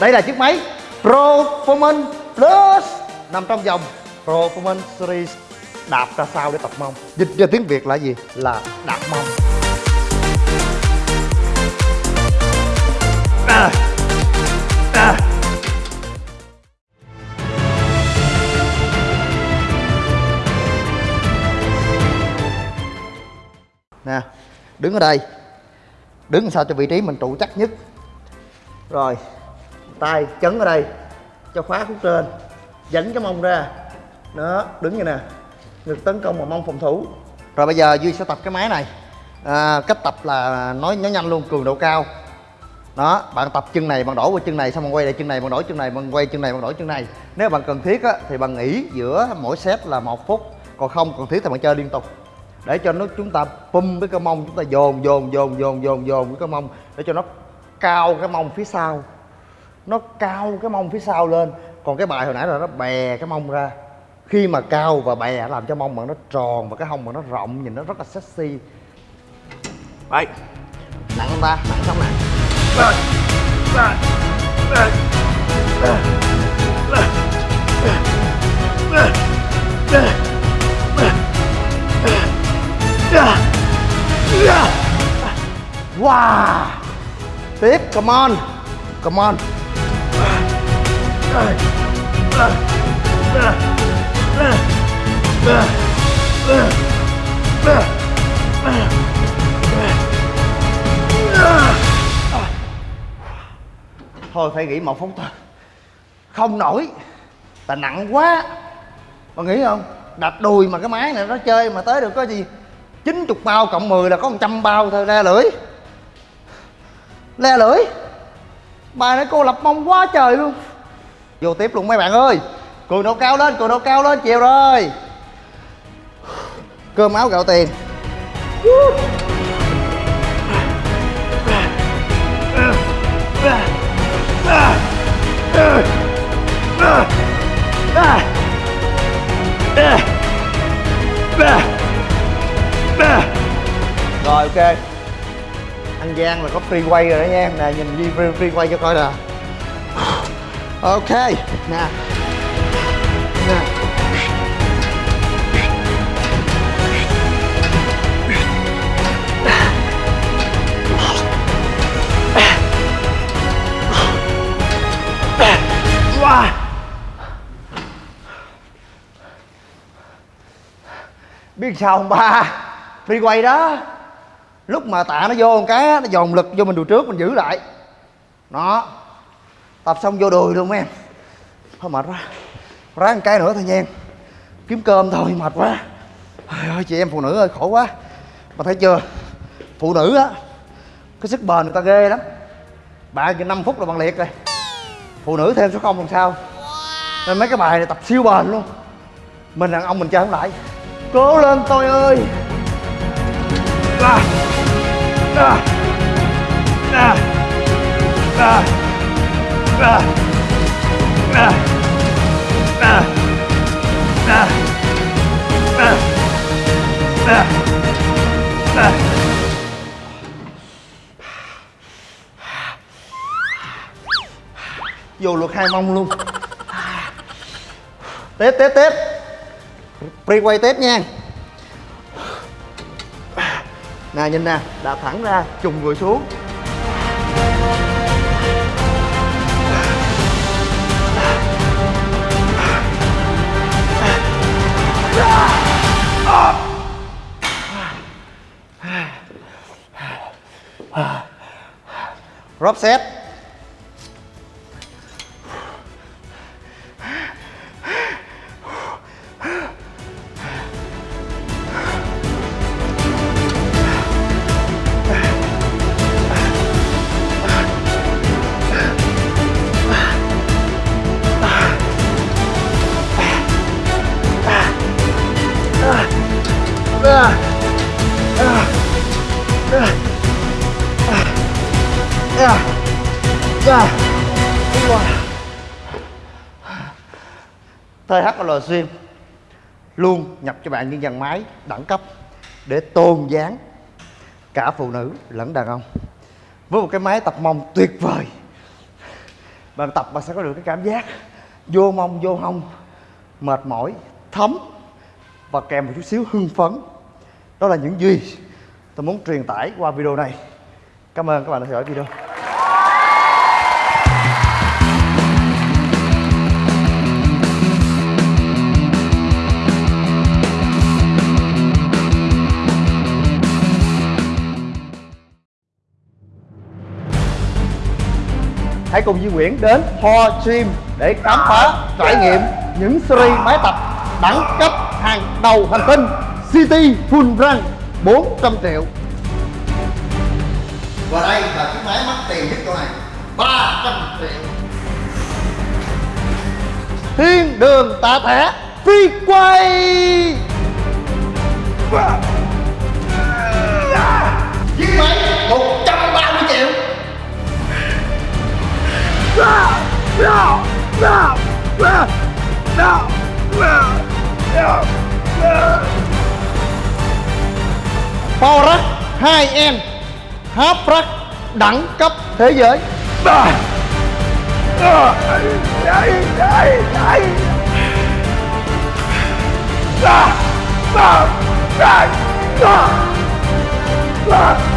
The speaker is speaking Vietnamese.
đây là chiếc máy Performance Plus nằm trong dòng Performance Series đạp ra sao để tập mông dịch ra tiếng việt là gì là đạp mông à. À. nè đứng ở đây đứng sao cho vị trí mình trụ chắc nhất rồi tay chấn ở đây cho khóa khúc trên dẫn cái mông ra. Đó đứng như nè. Ngực tấn công mà mông phòng thủ. Rồi bây giờ duy sẽ tập cái máy này. À, cách tập là nói nói nhanh luôn cường độ cao. Đó bạn tập chân này bạn đổi qua chân này xong bạn quay lại chân này bạn đổi chân này bạn quay chân này bạn đổi chân này. Nếu bạn cần thiết á, thì bạn nghỉ giữa mỗi set là một phút. Còn không cần thiết thì bạn chơi liên tục. Để cho nó chúng ta pum cái cơ mông chúng ta dồn dồn dồn dồn dồn dồn cái cơ mông. Để cho nó cao cái mông phía sau nó cao cái mông phía sau lên còn cái bài hồi nãy là nó bè cái mông ra khi mà cao và bè làm cho mông bạn nó tròn và cái hông bạn nó rộng nhìn nó rất là sexy đây nặng không ta nặng lên lên Wow Tiếp, come on Come on Thôi phải nghỉ một phút thôi. Không nổi. Tại nặng quá. Mà nghĩ không? Đạp đùi mà cái máy này nó chơi mà tới được có gì? 90 bao cộng 10 là có 100 bao thôi, le lưỡi. Le lưỡi. Bài này cô lập mông quá trời luôn. Vô tiếp luôn mấy bạn ơi. Cường độ cao lên, cường độ cao lên, chiều rồi. Cơm áo gạo tiền. Rồi ok. Anh Giang là có free quay rồi đó nha. Nè nhìn đi free, free quay cho coi nè Ok Nè Nè Wow. biết sao không, ba? Free quay đó. Lúc mà tạ nó vô một cái nó dồn lực vô mình đùi trước, mình giữ lại. Đó tập xong vô đùi luôn mấy em. Thôi mệt quá. Ráng một cái nữa thôi nha kiếm cơm thôi mệt quá. Trời ơi chị em phụ nữ ơi khổ quá. Mà thấy chưa? Phụ nữ á cái sức bền người ta ghê lắm. Bạn chỉ 5 phút là bằng liệt rồi. Phụ nữ thêm số không làm sao. Nên mấy cái bài này tập siêu bền luôn. Mình đàn ông mình chơi không lại. Cố lên tôi ơi. À, à, à, à vô luật hai mông luôn. Tiếp tiếp tiếp pre quay tiếp nha. Nè, nhìn nè đạp thẳng ra, trùng người xuống. Rob set. Dạ. THL Gym, luôn nhập cho bạn những dàn máy đẳng cấp để tôn dáng cả phụ nữ lẫn đàn ông. Với một cái máy tập mông tuyệt vời. Bạn tập bạn sẽ có được cái cảm giác vô mông, vô hông, mệt mỏi, thấm và kèm một chút xíu hưng phấn. Đó là những gì tôi muốn truyền tải qua video này. Cảm ơn các bạn đã theo dõi video. Hãy cùng Duy Nguyễn đến Ho Gym để khám phá trải nghiệm những series máy tập đẳng cấp hàng đầu hành tinh City Full Run 400 triệu. Và đây là chiếc máy mắc tiền nhất chỗ này 300 triệu. Thiên đường tạ thẻ phi quay Chiếc Power Rack 2N Half rắc đẳng cấp thế giới Ah!